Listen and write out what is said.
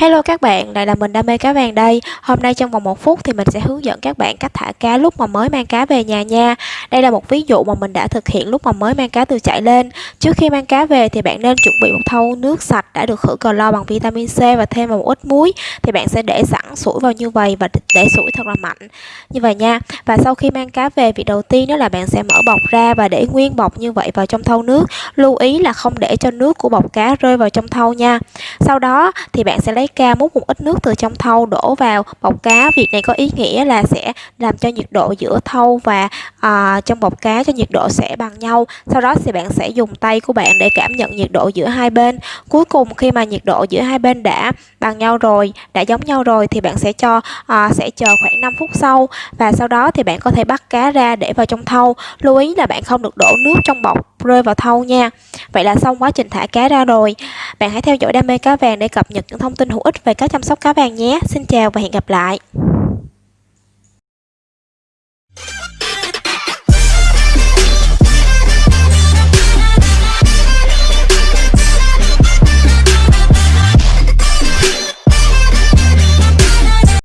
Hello các bạn, lại là mình đam mê cá vàng đây. Hôm nay trong vòng một phút thì mình sẽ hướng dẫn các bạn cách thả cá lúc mà mới mang cá về nhà nha. Đây là một ví dụ mà mình đã thực hiện lúc mà mới mang cá từ chạy lên. Trước khi mang cá về thì bạn nên chuẩn bị một thau nước sạch đã được khử clo bằng vitamin C và thêm vào một ít muối. Thì bạn sẽ để sẵn sủi vào như vậy và để sủi thật là mạnh như vậy nha. Và sau khi mang cá về, việc đầu tiên đó là bạn sẽ mở bọc ra và để nguyên bọc như vậy vào trong thau nước. Lưu ý là không để cho nước của bọc cá rơi vào trong thau nha. Sau đó thì bạn sẽ lấy ca múc một ít nước từ trong thau đổ vào. Bọc cá, việc này có ý nghĩa là sẽ làm cho nhiệt độ giữa thau và à, trong bọc cá cho nhiệt độ sẽ bằng nhau sau đó thì bạn sẽ dùng tay của bạn để cảm nhận nhiệt độ giữa hai bên. Cuối cùng khi mà nhiệt độ giữa hai bên đã bằng nhau rồi đã giống nhau rồi thì bạn sẽ cho à, sẽ chờ khoảng 5 phút sau. Và sau đó thì bạn có thể bắt cá ra để vào trong thau. Lưu ý là bạn không được đổ nước trong bọc rơi vào thau nha. Vậy là xong quá trình thả cá ra rồi. Bạn hãy theo dõi đam mê cá vàng để cập nhật những thông tin hữu ích về cách chăm sóc cá vàng nhé. Xin chào và hẹn gặp lại.